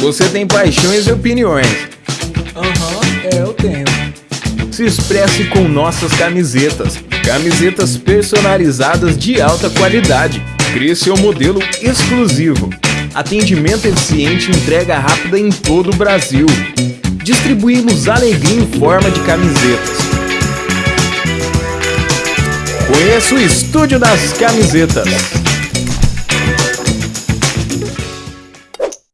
Você tem paixões e opiniões. Aham, é, eu tenho. Se expresse com nossas camisetas. Camisetas personalizadas de alta qualidade. Crie seu modelo exclusivo. Atendimento eficiente entrega rápida em todo o Brasil. Distribuímos alegria em forma de camisetas. Conheça o Estúdio das Camisetas.